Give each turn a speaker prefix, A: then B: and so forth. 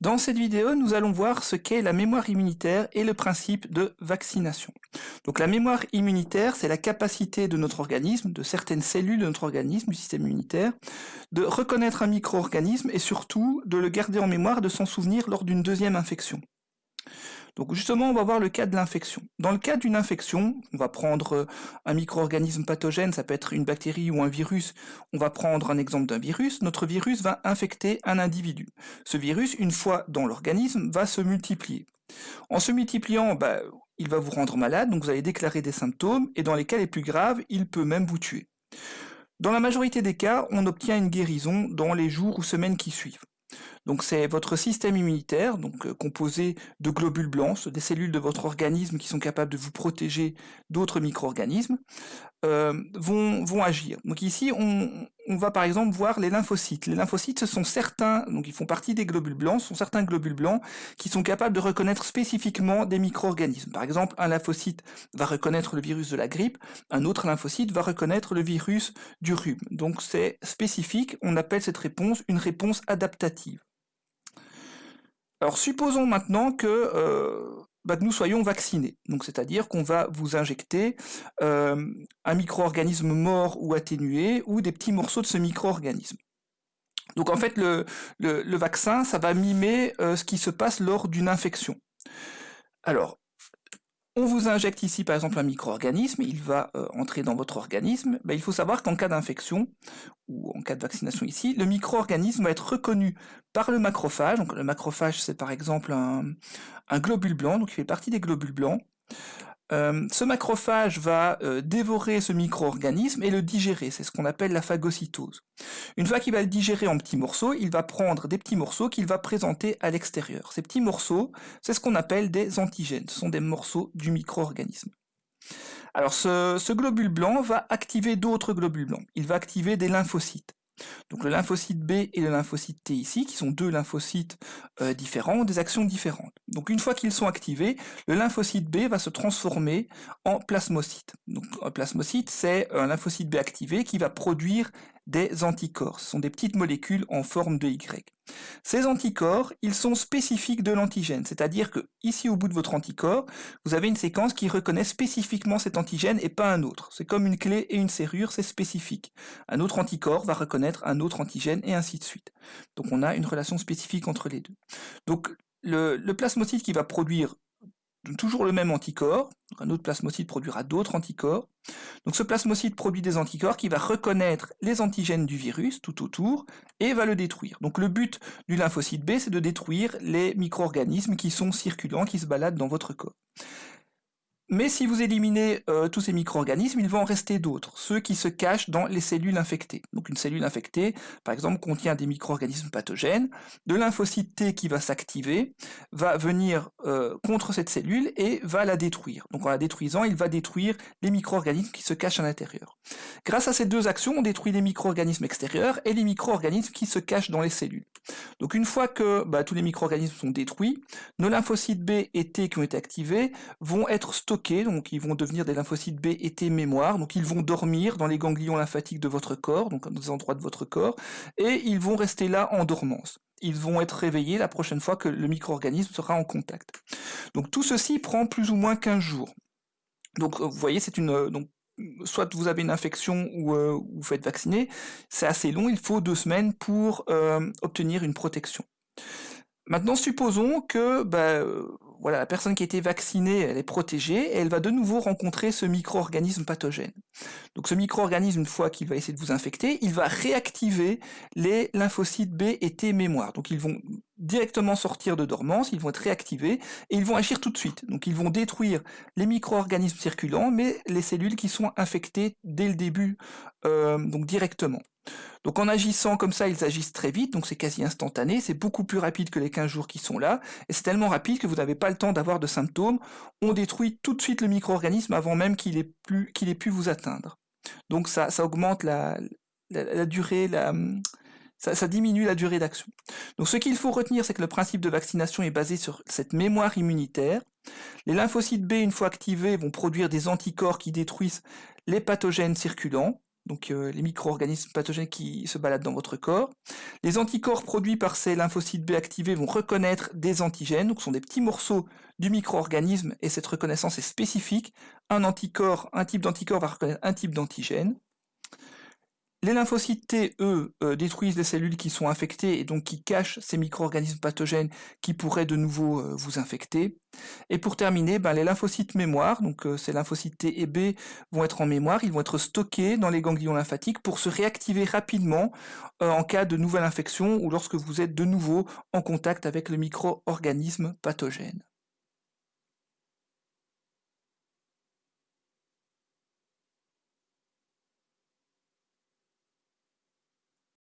A: Dans cette vidéo, nous allons voir ce qu'est la mémoire immunitaire et le principe de vaccination. Donc la mémoire immunitaire, c'est la capacité de notre organisme, de certaines cellules de notre organisme, du système immunitaire, de reconnaître un micro-organisme et surtout de le garder en mémoire, de s'en souvenir lors d'une deuxième infection. Donc justement, on va voir le cas de l'infection. Dans le cas d'une infection, on va prendre euh, un micro-organisme pathogène, ça peut être une bactérie ou un virus. On va prendre un exemple d'un virus. Notre virus va infecter un individu. Ce virus, une fois dans l'organisme, va se multiplier. En se multipliant, bah, il va vous rendre malade, donc vous allez déclarer des symptômes, et dans les cas les plus graves, il peut même vous tuer. Dans la majorité des cas, on obtient une guérison dans les jours ou semaines qui suivent. Donc c'est votre système immunitaire, donc euh, composé de globules blancs, des cellules de votre organisme qui sont capables de vous protéger d'autres micro-organismes, euh, vont, agir. Donc ici, on, va par exemple voir les lymphocytes. Les lymphocytes, ce sont certains, donc ils font partie des globules blancs, ce sont certains globules blancs qui sont capables de reconnaître spécifiquement des micro-organismes. Par exemple, un lymphocyte va reconnaître le virus de la grippe, un autre lymphocyte va reconnaître le virus du rhume. Donc c'est spécifique, on appelle cette réponse une réponse adaptative. Alors supposons maintenant que euh, bah, nous soyons vaccinés. Donc c'est-à-dire qu'on va vous injecter euh, un micro-organisme mort ou atténué ou des petits morceaux de ce micro-organisme. Donc en fait le, vaccin, ça va mimer euh, ce qui se passe lors d'une infection. Alors, on vous injecte ici par exemple un micro-organisme, il va euh, entrer dans votre organisme. Ben, il faut savoir qu'en cas d'infection, ou en cas de vaccination ici, le micro-organisme va être reconnu par le macrophage. Le macrophage c'est par exemple un, un globule blanc, donc il fait partie des globules blancs. Euh, ce macrophage va euh, dévorer ce micro-organisme et le digérer, c'est ce qu'on appelle la phagocytose. Une fois qu'il va le digérer en petits morceaux, il va prendre des petits morceaux qu'il va présenter à l'extérieur. Ces petits morceaux, c'est ce qu'on appelle des antigènes, ce sont des morceaux du micro-organisme. Alors ce globule blanc va activer d'autres globules blancs, il va activer des lymphocytes. Donc le lymphocyte B et le lymphocyte T ici, qui sont deux lymphocytes euh, différents, des actions différentes. Donc une fois qu'ils sont activés, le lymphocyte B va se transformer en plasmocyte. Donc un plasmocyte, c'est un lymphocyte B activé qui va produire des anticorps. Ce sont des petites molécules en forme de Y. Ces anticorps, ils sont spécifiques de l'antigène, c'est-à-dire que ici au bout de votre anticorps, vous avez une séquence qui reconnaît spécifiquement cet antigène et pas un autre. C'est comme une clé et une serrure, c'est spécifique. Un autre anticorps va reconnaître un autre antigène et ainsi de suite. Donc on a une relation spécifique entre les deux. Donc le, le plasmocyte qui va produire toujours le même anticorps, un autre plasmocyte produira d'autres anticorps. Donc ce plasmocyte produit des anticorps qui va reconnaître les antigènes du virus tout autour et va le détruire. Donc le but du lymphocyte B, c'est de détruire les micro-organismes qui sont circulants, qui se baladent dans votre corps. Mais si vous éliminez euh, tous ces micro-organismes, il va en rester d'autres, ceux qui se cachent dans les cellules infectées. Donc une cellule infectée, par exemple, contient des micro-organismes pathogènes. De lymphocyte T qui va s'activer, va venir euh, contre cette cellule et va la détruire. Donc en la détruisant, il va détruire les micro-organismes qui se cachent à l'intérieur. Grâce à ces deux actions, on détruit les micro-organismes extérieurs et les micro-organismes qui se cachent dans les cellules. Donc une fois que bah, tous les micro-organismes sont détruits, nos lymphocytes B et T qui ont été activés vont être stockés donc ils vont devenir des lymphocytes B et T mémoire, donc ils vont dormir dans les ganglions lymphatiques de votre corps, donc dans des endroits de votre corps, et ils vont rester là en dormance. Ils vont être réveillés la prochaine fois que le micro-organisme sera en contact. Donc tout ceci prend plus ou moins 15 jours. Donc vous voyez, c'est une... Euh, donc, soit vous avez une infection ou euh, vous faites vacciner, c'est assez long, il faut deux semaines pour euh, obtenir une protection. Maintenant, supposons que bah, voilà, la personne qui a été vaccinée, elle est protégée, et elle va de nouveau rencontrer ce micro-organisme pathogène. Donc ce micro-organisme, une fois qu'il va essayer de vous infecter, il va réactiver les lymphocytes B et T mémoire. Donc ils vont directement sortir de dormance, ils vont être réactivés, et ils vont agir tout de suite. Donc ils vont détruire les micro-organismes circulants, mais les cellules qui sont infectées dès le début, euh, donc directement. Donc en agissant comme ça, ils agissent très vite, donc c'est quasi instantané, c'est beaucoup plus rapide que les 15 jours qui sont là, et c'est tellement rapide que vous n'avez pas le temps d'avoir de symptômes, on détruit tout de suite le micro-organisme avant même qu'il ait, pu vous atteindre. Donc ça, augmente la, durée, ça, diminue la durée d'action. Donc ce qu'il faut retenir, c'est que le principe de vaccination est basé sur cette mémoire immunitaire. Les lymphocytes B, une fois activés, vont produire des anticorps qui détruisent les pathogènes circulants, donc euh, les micro-organismes pathogènes qui se baladent dans votre corps. Les anticorps produits par ces lymphocytes B activés vont reconnaître des antigènes, donc ce sont des petits morceaux du micro-organisme, et cette reconnaissance est spécifique. Un anticorps, un type d'anticorps va reconnaître un type d'antigène. Les lymphocytes T, eux, euh, détruisent les cellules qui sont infectées et donc qui cachent ces micro-organismes pathogènes qui pourraient de nouveau euh, vous infecter. Et pour terminer, ben, les lymphocytes mémoire, donc euh, ces lymphocytes T et B vont être en mémoire, ils vont être stockés dans les ganglions lymphatiques pour se réactiver rapidement en cas de nouvelle infection ou lorsque vous êtes de nouveau en contact avec le micro-organisme pathogène.